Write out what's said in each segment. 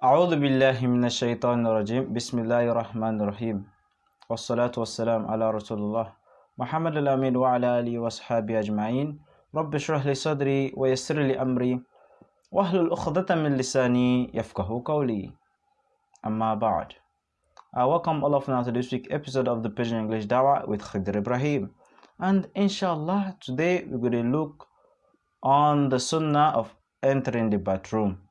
أعوذ بالله من الشيطان الرجيم. بسم الله الرحمن الرحيم. والصلاة والسلام على رسول الله محمد الأمين وعلى آله وصحبه أجمعين. رب اشرح لي صدري ويسر لي أمري واحلل عقدة من لساني يفقه قولي. أما بعد I welcome all of you to this week episode of the Persian English Dawah with Khidr Ibrahim. And inshallah today we're going to look on the sunnah of entering the bathroom.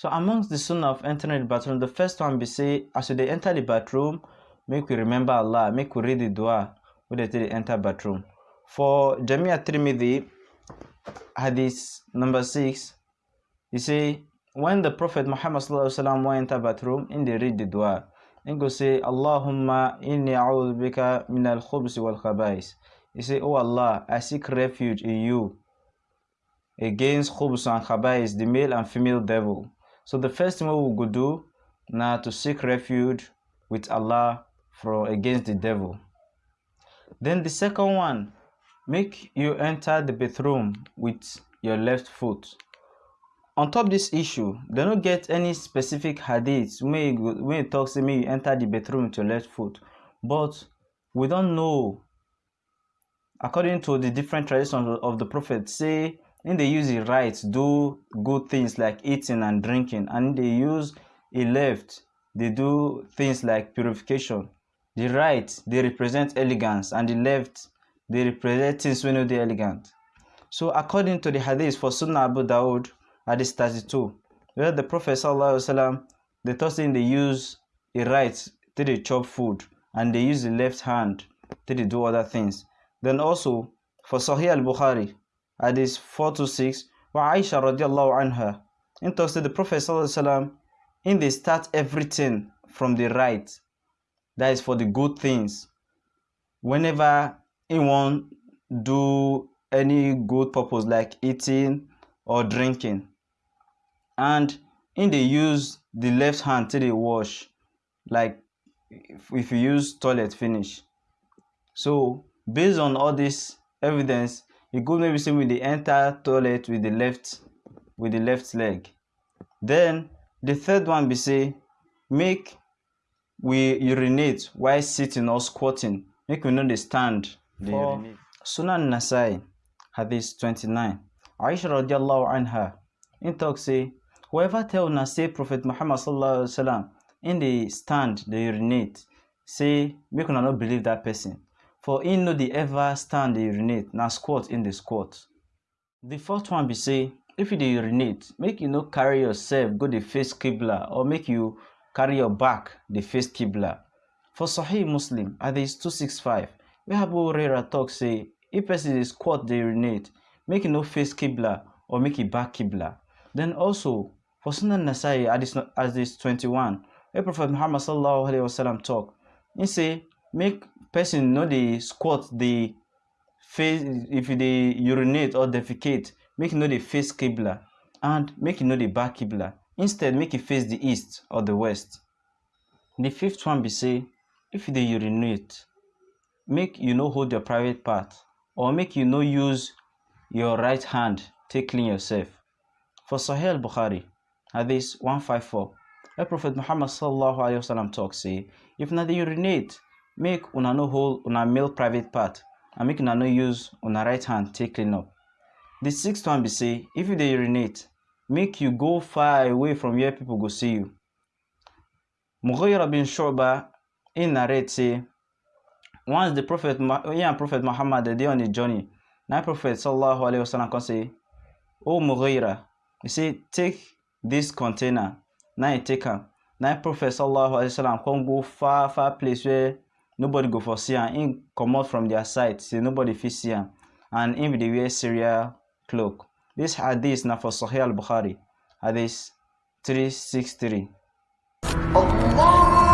So amongst the sunnah of entering the bathroom, the first one be say, as they enter the bathroom, make we remember Allah, make we read the dua when they enter the bathroom. For Jamia Tirmidhi, hadith number six, he say, when the Prophet Muhammad sallallahu went enter bathroom, and they read the dua, and go say, Allahumma inni a'udhu bika min al-khubs wal khabais. He say, Oh Allah, I seek refuge in you against khubs and khabais, the male and female devil. So the first thing we will do now to seek refuge with Allah for against the devil. Then the second one, make you enter the bathroom with your left foot. On top this issue, they don't get any specific hadith when it talks to me you enter the bathroom with your left foot. But we don't know according to the different traditions of the prophet say when they use the right do good things like eating and drinking. And they use a left they do things like purification. The right they represent elegance and the left they represent things when they elegant. So according to the hadith for sunnah abu dawood hadith 32 where the prophet wasallam the third thing they use a right to the chop food and they use the left hand to do other things. Then also for sahih al-bukhari hadith 4 to 6 wa Aisha radiallahu anha. In talks to the Prophet sallallahu in they start everything from the right that is for the good things. Whenever anyone do any good purpose like eating or drinking and in they use the left hand to the wash like if, if you use toilet finish. So based on all this evidence you go maybe say with the enter toilet with the left with the left leg. Then the third one be say make we urinate while sitting or squatting. Make we no dey stand dey urinate. Sunan nasai hadith 29 aisha radiallahu anha in talk say whoever tell una say prophet muhammad sallallahu alaihi wasallam im dey stand dey urinate say make una not believe that person for in no dey ever stand dey urinate na squat in dey squat. The fourth one be say if you dey urinate make you no carry yourself go dey face kibla or make you carry your back dey face kibla for sahih muslim hadith 265 wey abu hurairah talk say if person dey squat dey urinate make e no face kibla or make e back kibla then also for sunan nasai hadith 21 wey prophet muhammad sallallahu alaihi wasallam talk he say make person no dey squat dey face if dey urinate or defecate make no dey face kibla and make no dey back kibla. Instead make you face the east or the west. The fifth one be say if you urinate make you no hold your private part or make you no use your right hand take clean yourself. For sahih al-bukhari hadith 154 wey prophet muhammad sallallahu alaihi wasallam talk say if na dey urinate make una no hold una male private part and make una no use una right hand take clean up. The sixth one be say if you dey urinate make you go far away from where people go see you. Mughira bin shu'ba im narrate say once the prophet he prophet muhammad dey on a journey na prophet sallallahu alaihi wasallam come say o mughira he say take this container. Na he take am. Na prophet sallallahu alaihi wasallam come go far far place where nobody go for see am. Him comot from their sight say nobody fit see and him dey wear syria cloak. This hadith na for sahih al-bukhari hadith 363 Allah